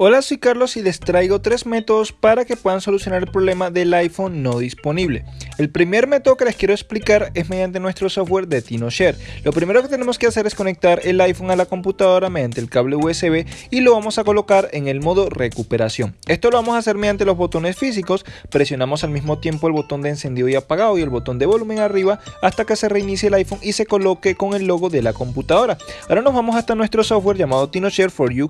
Hola, soy Carlos y les traigo tres métodos para que puedan solucionar el problema del iPhone no disponible. El primer método que les quiero explicar es mediante nuestro software de TinoShare. Lo primero que tenemos que hacer es conectar el iPhone a la computadora mediante el cable USB y lo vamos a colocar en el modo recuperación. Esto lo vamos a hacer mediante los botones físicos. Presionamos al mismo tiempo el botón de encendido y apagado y el botón de volumen arriba hasta que se reinicie el iPhone y se coloque con el logo de la computadora. Ahora nos vamos hasta nuestro software llamado TinoShare for You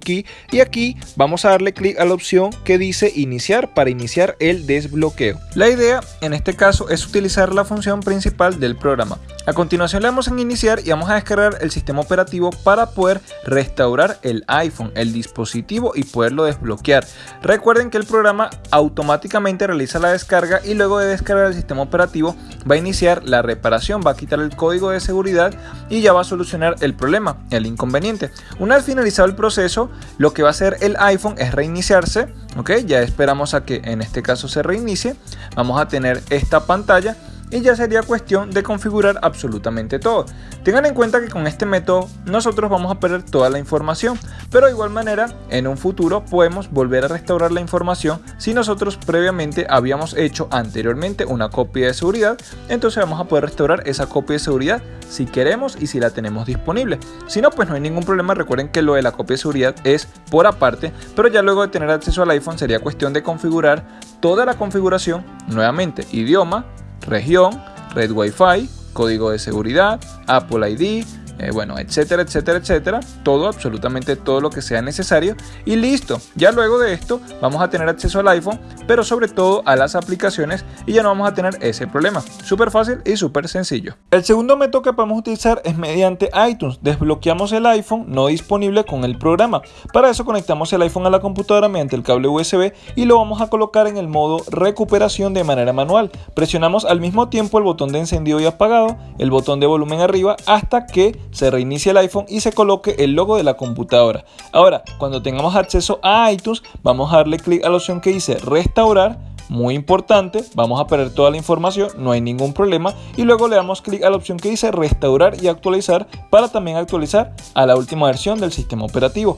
y aquí vamos a darle clic a la opción que dice iniciar para iniciar el desbloqueo. La idea en este caso es utilizar la función principal del programa. A continuación le damos en iniciar y vamos a descargar el sistema operativo para poder restaurar el iPhone, el dispositivo y poderlo desbloquear. Recuerden que el programa automáticamente realiza la descarga y luego de descargar el sistema operativo va a iniciar la reparación, va a quitar el código de seguridad y ya va a solucionar el problema, el inconveniente. Una vez finalizado el proceso, lo que va a hacer el iPhone es reiniciarse, ok, ya esperamos a que en este caso se reinicie, vamos a tener esta pantalla y ya sería cuestión de configurar absolutamente todo. Tengan en cuenta que con este método nosotros vamos a perder toda la información, pero de igual manera en un futuro podemos volver a restaurar la información si nosotros previamente habíamos hecho anteriormente una copia de seguridad, entonces vamos a poder restaurar esa copia de seguridad si queremos y si la tenemos disponible. Si no, pues no hay ningún problema, recuerden que lo de la copia de seguridad es por aparte, pero ya luego de tener acceso al iPhone sería cuestión de configurar toda la configuración nuevamente, idioma, región, red Wi-Fi, código de seguridad, Apple ID, eh, bueno, etcétera, etcétera, etcétera, todo, absolutamente todo lo que sea necesario y listo. Ya luego de esto vamos a tener acceso al iPhone, pero sobre todo a las aplicaciones y ya no vamos a tener ese problema. Súper fácil y súper sencillo. El segundo método que podemos utilizar es mediante iTunes. Desbloqueamos el iPhone no disponible con el programa. Para eso conectamos el iPhone a la computadora mediante el cable USB y lo vamos a colocar en el modo recuperación de manera manual. Presionamos al mismo tiempo el botón de encendido y apagado, el botón de volumen arriba hasta que se reinicie el iPhone y se coloque el logo de la computadora. Ahora, cuando tengamos acceso a iTunes, vamos a darle clic a la opción que dice restaurar muy importante, vamos a perder toda la información, no hay ningún problema y luego le damos clic a la opción que dice restaurar y actualizar para también actualizar a la última versión del sistema operativo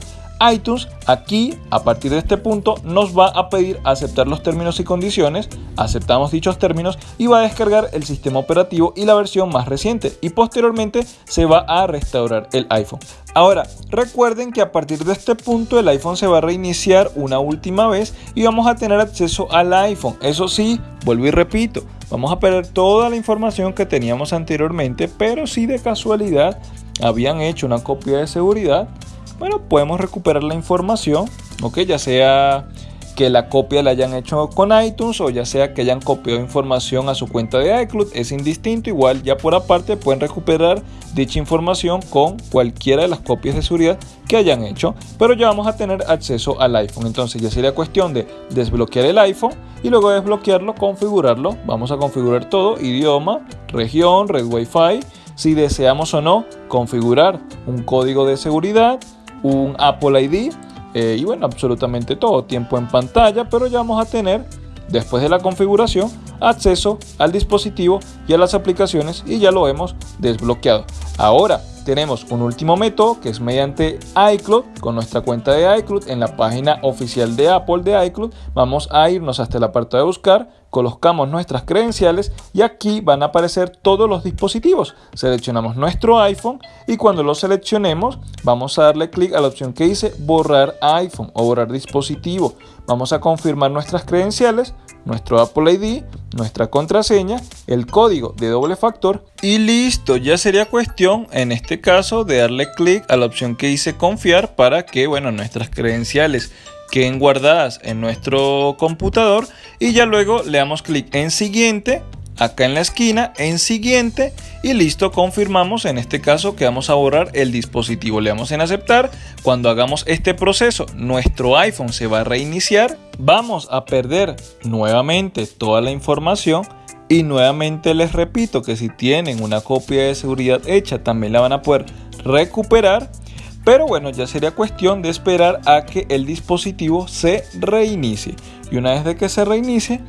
iTunes aquí a partir de este punto nos va a pedir aceptar los términos y condiciones, aceptamos dichos términos y va a descargar el sistema operativo y la versión más reciente y posteriormente se va a restaurar el iPhone. Ahora, recuerden que a partir de este punto el iPhone se va a reiniciar una última vez y vamos a tener acceso al iPhone. Eso sí, vuelvo y repito, vamos a perder toda la información que teníamos anteriormente, pero si de casualidad habían hecho una copia de seguridad, bueno, podemos recuperar la información, ok, ya sea que la copia la hayan hecho con iTunes o ya sea que hayan copiado información a su cuenta de iCloud, es indistinto, igual ya por aparte pueden recuperar dicha información con cualquiera de las copias de seguridad que hayan hecho, pero ya vamos a tener acceso al iPhone, entonces ya sería cuestión de desbloquear el iPhone y luego de desbloquearlo, configurarlo, vamos a configurar todo, idioma, región, red Wi-Fi, si deseamos o no configurar un código de seguridad, un Apple ID eh, y bueno, absolutamente todo, tiempo en pantalla, pero ya vamos a tener, después de la configuración, acceso al dispositivo y a las aplicaciones y ya lo hemos desbloqueado. Ahora tenemos un último método que es mediante iCloud con nuestra cuenta de iCloud en la página oficial de Apple de iCloud. Vamos a irnos hasta el apartado de buscar, colocamos nuestras credenciales y aquí van a aparecer todos los dispositivos. Seleccionamos nuestro iPhone y cuando lo seleccionemos vamos a darle clic a la opción que dice borrar iPhone o borrar dispositivo. Vamos a confirmar nuestras credenciales, nuestro Apple ID, nuestra contraseña, el código de doble factor y listo, ya sería cuestión en este caso de darle clic a la opción que dice confiar para que bueno, nuestras credenciales queden guardadas en nuestro computador y ya luego le damos clic en siguiente acá en la esquina en siguiente y listo confirmamos en este caso que vamos a borrar el dispositivo. Le damos en aceptar. Cuando hagamos este proceso nuestro iPhone se va a reiniciar. Vamos a perder nuevamente toda la información. Y nuevamente les repito que si tienen una copia de seguridad hecha también la van a poder recuperar. Pero bueno, ya sería cuestión de esperar a que el dispositivo se reinicie. Y una vez de que se reinicie,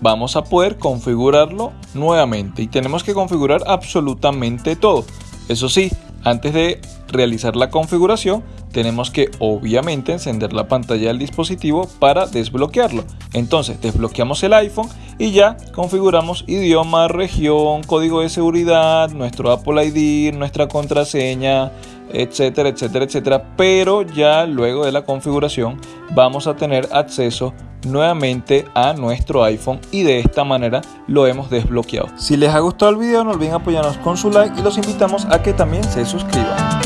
vamos a poder configurarlo nuevamente y tenemos que configurar absolutamente todo. Eso sí, antes de realizar la configuración tenemos que obviamente encender la pantalla del dispositivo para desbloquearlo. Entonces desbloqueamos el iPhone y ya configuramos idioma, región, código de seguridad, nuestro Apple ID, nuestra contraseña, etcétera, etcétera, etcétera. Pero ya luego de la configuración vamos a tener acceso nuevamente a nuestro iPhone y de esta manera lo hemos desbloqueado. Si les ha gustado el video no olviden apoyarnos con su like y los invitamos a que también se suscriban.